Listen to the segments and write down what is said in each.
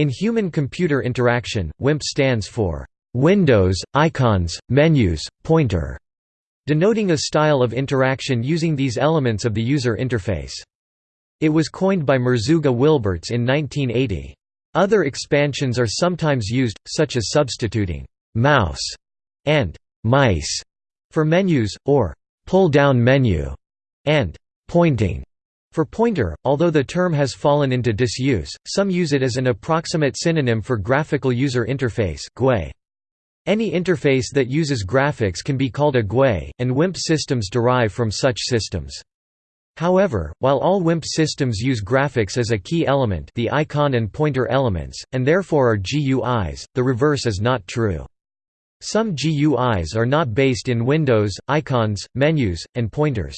In human-computer interaction, WIMP stands for Windows, Icons, Menus, Pointer, denoting a style of interaction using these elements of the user interface. It was coined by Merzouga Wilberts in 1980. Other expansions are sometimes used, such as substituting «mouse» and «mice» for menus, or «pull-down menu» and «pointing» For pointer, although the term has fallen into disuse, some use it as an approximate synonym for graphical user interface. Any interface that uses graphics can be called a GUI, and WIMP systems derive from such systems. However, while all WIMP systems use graphics as a key element the icon and pointer elements, and therefore are GUIs, the reverse is not true. Some GUIs are not based in Windows, icons, menus, and pointers.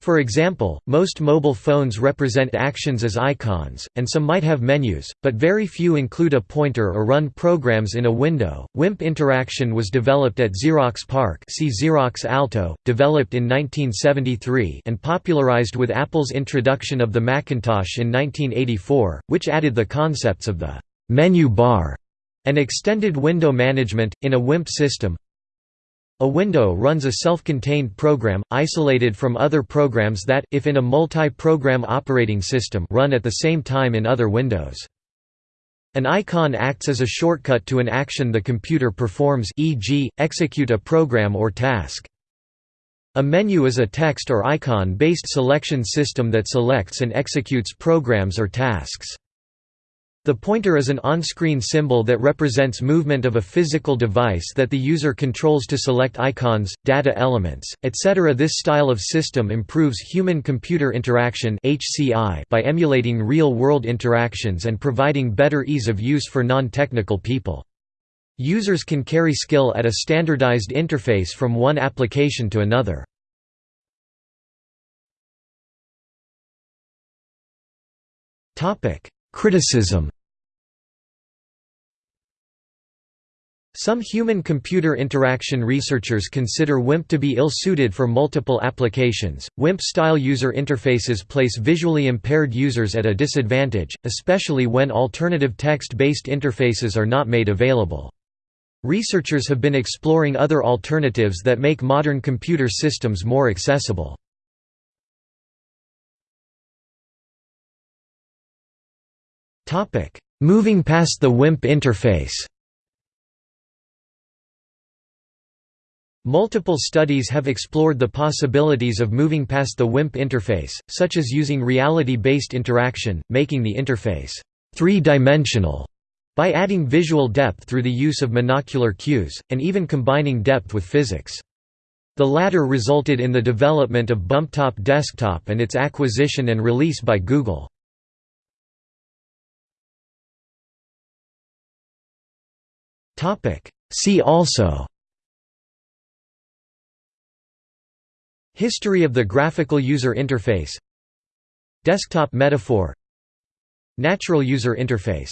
For example, most mobile phones represent actions as icons, and some might have menus, but very few include a pointer or run programs in a window. WIMP interaction was developed at Xerox PARC see Xerox Alto, developed in 1973 and popularized with Apple's introduction of the Macintosh in 1984, which added the concepts of the menu bar and extended window management, in a WIMP system. A window runs a self-contained program, isolated from other programs that, if in a multi-program operating system run at the same time in other windows. An icon acts as a shortcut to an action the computer performs e.g., execute a program or task. A menu is a text or icon-based selection system that selects and executes programs or tasks. The pointer is an on-screen symbol that represents movement of a physical device that the user controls to select icons, data elements, etc. This style of system improves human-computer interaction by emulating real-world interactions and providing better ease of use for non-technical people. Users can carry skill at a standardized interface from one application to another. Criticism Some human-computer interaction researchers consider WIMP to be ill-suited for multiple applications. WIMP-style user interfaces place visually impaired users at a disadvantage, especially when alternative text-based interfaces are not made available. Researchers have been exploring other alternatives that make modern computer systems more accessible. Moving past the WIMP interface Multiple studies have explored the possibilities of moving past the WIMP interface, such as using reality-based interaction, making the interface three-dimensional by adding visual depth through the use of monocular cues, and even combining depth with physics. The latter resulted in the development of BumpTop Desktop and its acquisition and release by Google. See also History of the graphical user interface. Desktop metaphor. Natural user interface